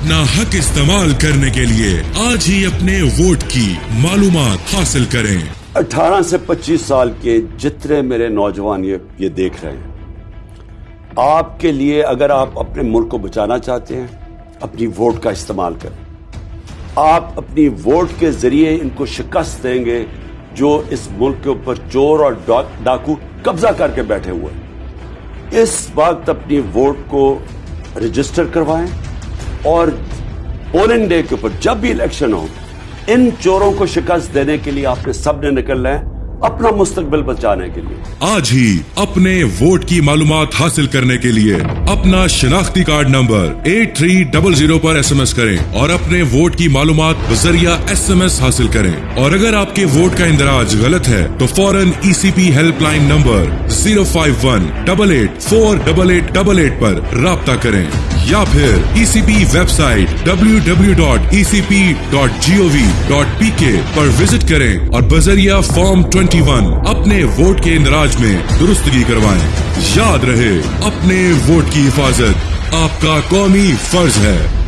اپنا حق استعمال کرنے کے لیے آج ہی اپنے ووٹ کی معلومات حاصل کریں۔ اٹھارہ سے پچیس سال کے جتنے میرے نوجوان یہ دیکھ رہے ہیں۔ آپ کے لیے اگر آپ اپنے ملک کو بچانا چاہتے ہیں، اپنی ووٹ کا استعمال کریں۔ آپ اپنی ووٹ کے ذریعے ان کو شکست دیں گے جو اس ملک کے اوپر چور اور ڈاکو قبضہ کر کے بیٹھے ہوئے اس وقت اپنی ووٹ کو رجسٹر کروائیں۔ اور پولنگ ڈے کے اوپر جب بھی الیکشن ہو، ان چوروں کو شکست دینے کے لیے آپ نے سب نے نکلنا ہے۔ اپنا مستقبل بچانے کے لیے۔ آج ہی اپنے ووٹ کی معلومات حاصل کرنے کے لیے اپنا شناختی card number eight three double zero پر ایس ایم ایس کریں اور اپنے ووٹ کی معلومات بذریعہ ایس ایم ایس حاصل کریں۔ اور اگر آپ کے ووٹ کا اندراج غلط ہے، تو فوراً E C P help line number zero five one double eight four double eight double eight پر رابطہ کریں۔ یا پھر E C P website W W dot E C P dot G O V dot P K پر visit کریں اور بذریعہ form twenty one اپنے vote کے اندراج میں درستگی کروائیں۔ یاد رہے، اپنے ووٹ کی حفاظت۔ آپ کا قومی فرض ہے۔